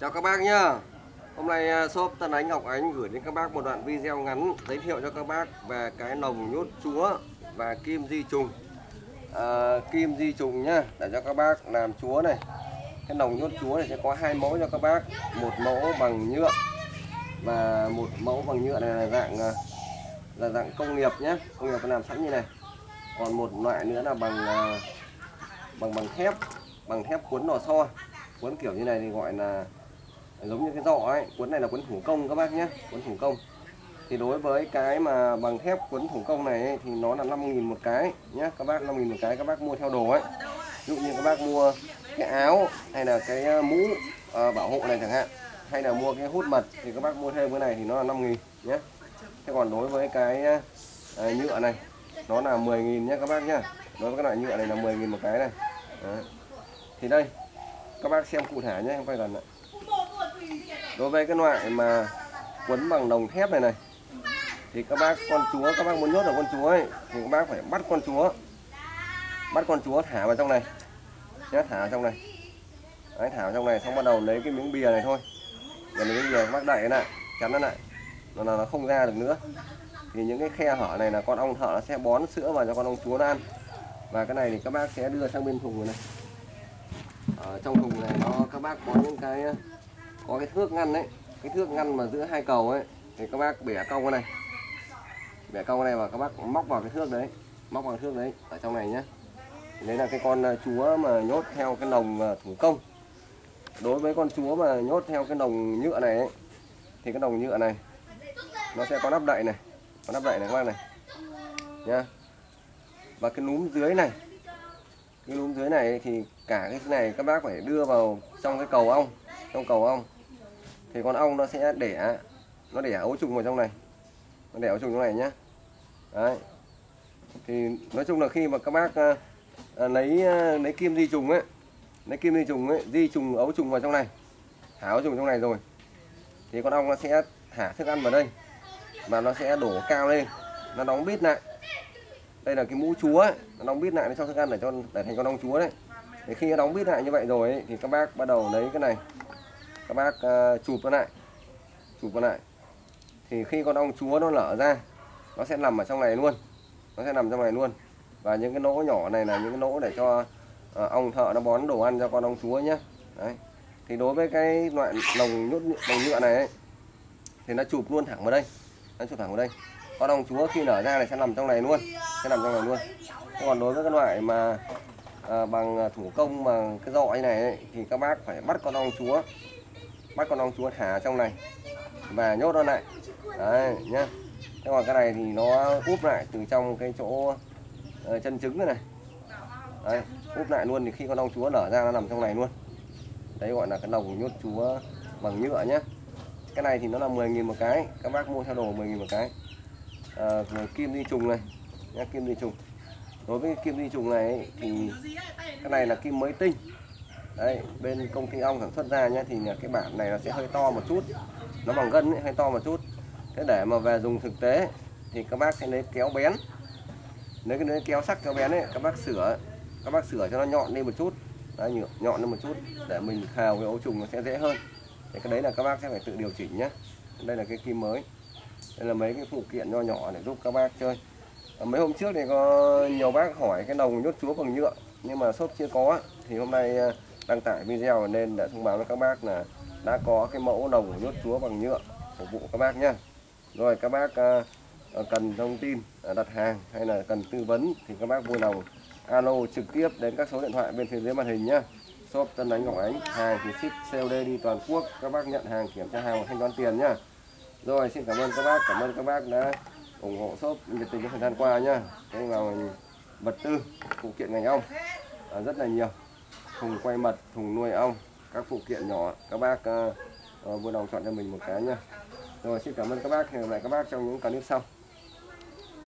Chào các bác nhá. Hôm nay à, shop Tân Ánh Ngọc Ánh gửi đến các bác một đoạn video ngắn giới thiệu cho các bác về cái nồng nhốt chúa và kim di trùng. À, Kim di trùng nhá để cho các bác làm chúa này. Cái nồng nhốt chúa này sẽ có hai mẫu cho các bác. Một mẫu bằng nhựa và một mẫu bằng nhựa này là dạng à, là dạng công nghiệp nhé Công nghiệp làm sẵn như này. Còn một loại nữa là bằng à, bằng bằng thép bằng thép cuốn lò xo. Cuốn kiểu như này thì gọi là giống như cái giỏ ấy cuốn này là cuốn thủ công các bác nhé cuốn thủ công. Thì đối với cái mà bằng thép cuốn thủ công này ấy, thì nó là 5.000 một cái nhé các bác 5.000 một cái các bác mua theo đồ ấy. Ví dụ như các bác mua cái áo hay là cái à, mũ à, bảo hộ này chẳng hạn hay là mua cái hút mật thì các bác mua thêm cái này thì nó là 5.000 nhé thế còn đối với cái à, à nhựa này nó là 10.000 nhé các bác nhé đối với cái loại nhựa này là 10.000 một cái này. Đó. thì đây các bác xem cụ thể nhé em quay gần lại đối với cái loại mà quấn bằng đồng thép này này thì các bác con chúa các bác muốn nhốt được con chúa ấy thì các bác phải bắt con chúa. Bắt con chúa thả vào trong này. Nhé thả vào trong này. Đấy, thả vào trong này xong bắt đầu lấy cái miếng bìa này thôi. Và lấy miếng bìa các bác đẩy lại chắn nó lại. Nó là nó không ra được nữa. Thì những cái khe hở này là con ong thợ nó sẽ bón sữa vào cho con ong chúa nó ăn. Và cái này thì các bác sẽ đưa sang bên thùng này ở trong thùng này nó các bác có những cái có cái thước ngăn đấy cái thước ngăn mà giữa hai cầu ấy thì các bác bẻ cong cái này. Bẻ cong cái này và các bác móc vào cái thước đấy móc vào cái thước đấy ở trong này nhé đấy là cái con à, chúa mà nhốt theo cái lồng à, thủ công. Đối với con chúa mà nhốt theo cái lồng nhựa này ấy, thì cái lồng nhựa này nó sẽ có nắp đậy này có nắp đậy này các bác này. Nhá. Và cái núm dưới này cái núm dưới này thì cả cái này các bác phải đưa vào trong cái cầu ong trong cầu ong thì con ong nó sẽ đẻ nó đẻ ấu trùng vào trong này. Nó đẻ ấu trùng trong này nhé đấy. Thì nói chung là khi mà các bác à, à, lấy à, lấy kim di trùng ấy lấy kim di trùng ấy di trùng ấu trùng vào trong này. Thả ấu trùng trong này rồi. Thì con ong nó sẽ thả thức ăn vào đây. Và nó sẽ đổ cao lên. Nó đóng bít lại. Đây là cái mũ chúa ấy. nó đóng bít lại để cho thức ăn để cho để thành con ong chúa đấy. Thì khi nó đóng bít lại như vậy rồi ấy, thì các bác bắt đầu lấy cái này các bác uh, chụp nó lại. Chụp nó lại. Thì khi con ong chúa nó nở ra nó sẽ nằm ở trong này luôn. Nó sẽ nằm trong này luôn. Và những cái lỗ nhỏ này là những cái lỗ để cho uh, ong thợ nó bón đồ ăn cho con ong chúa nhé đấy. Thì đối với cái loại lồng nhốt lồng nhựa này ấy, thì nó chụp luôn thẳng vào đây. Nó chụp thẳng vào đây. Con ong chúa khi nở ra này sẽ nằm trong này luôn. Sẽ nằm trong này luôn. Còn đối với cái loại mà à, bằng thủ công bằng cái dọ như này ấy, thì các bác phải bắt con ong chúa bắt con ong chúa thả trong này. Và nhốt nó lại. Đấy nhá. Thế còn cái này thì nó úp lại từ trong cái chỗ uh, chân trứng này, này. Đấy úp lại luôn thì khi con ong chúa nở ra nó nằm trong này luôn. Đấy gọi là cái lồng nhốt chúa bằng nhựa nhé cái này thì nó là 10.000 một cái. Các bác mua theo đồ 10.000 một cái. À, kim đi trùng này. Nhá, kim đi trùng. Đối với kim đi trùng này ấy, thì cái này là kim mới tinh đấy bên công ty ong sản xuất ra nhá thì cái bản này nó sẽ hơi to một chút. Nó bằng gân ấy, hơi to một chút. Thế để mà về dùng thực tế thì các bác sẽ lấy kéo bén. Lấy cái lấy kéo sắc kéo bén ấy các bác sửa các bác sửa cho nó nhọn lên một chút. Đấy, nhọn lên một chút để mình khào cái ấu trùng nó sẽ dễ hơn. Thì cái đấy là các bác sẽ phải tự điều chỉnh nhé đây là cái kim mới. Đây là mấy cái phụ kiện nho nhỏ để giúp các bác chơi. Ờ, mấy hôm trước thì có nhiều bác hỏi cái đồng nhốt chúa bằng nhựa nhưng mà shop chưa có. Thì hôm nay ờ, đăng tải video nên đã thông báo với các bác là đã có cái mẫu đồng nhốt chúa bằng nhựa phục vụ các bác nhé rồi các bác à, à, cần thông tin à, đặt hàng hay là cần tư vấn thì các bác vui lòng alo trực tiếp đến các số điện thoại bên phía dưới màn hình nhé shop Tân Ánh Ngọc Ánh hàng thì ship COD đi toàn quốc các bác nhận hàng kiểm tra hàng và thanh toán tiền nhá. Rồi xin cảm ơn các bác cảm ơn các bác đã ủng hộ shop nhiệt tình trong thời gian qua nhá. Cái vào vật tư phụ kiện ngành ong à, rất là nhiều thùng quay mật thùng nuôi ong các phụ kiện nhỏ các bác uh, uh, vui lòng chọn cho mình một cái nha. rồi xin cảm ơn các bác hẹn gặp lại các bác trong những clip sau